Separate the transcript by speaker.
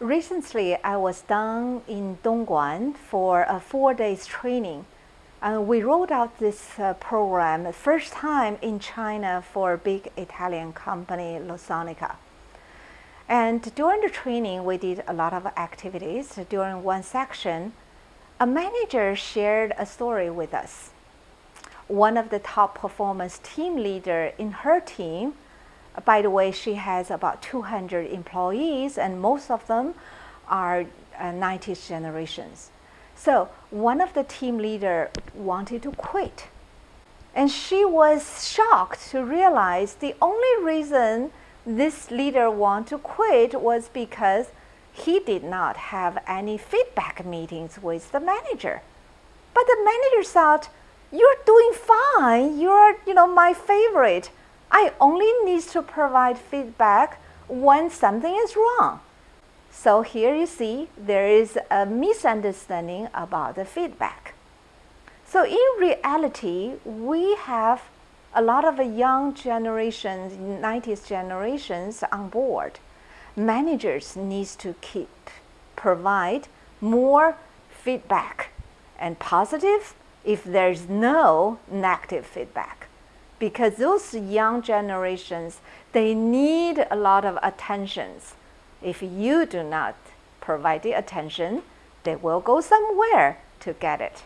Speaker 1: Recently, I was down in Dongguan for a four days training. Uh, we rolled out this uh, program first time in China for a big Italian company, Luxottica. And during the training, we did a lot of activities. During one section, a manager shared a story with us. One of the top performance team leader in her team, by the way, she has about 200 employees and most of them are uh, 90s generations. So one of the team leader wanted to quit. And she was shocked to realize the only reason this leader want to quit was because he did not have any feedback meetings with the manager. But the manager thought, you're doing fine, you're you know, my favorite. I only need to provide feedback when something is wrong. So here you see there is a misunderstanding about the feedback. So in reality, we have a lot of young generations, 90s generations on board. Managers need to keep, provide more feedback and positive if there's no negative feedback. Because those young generations, they need a lot of attentions. If you do not provide the attention, they will go somewhere to get it.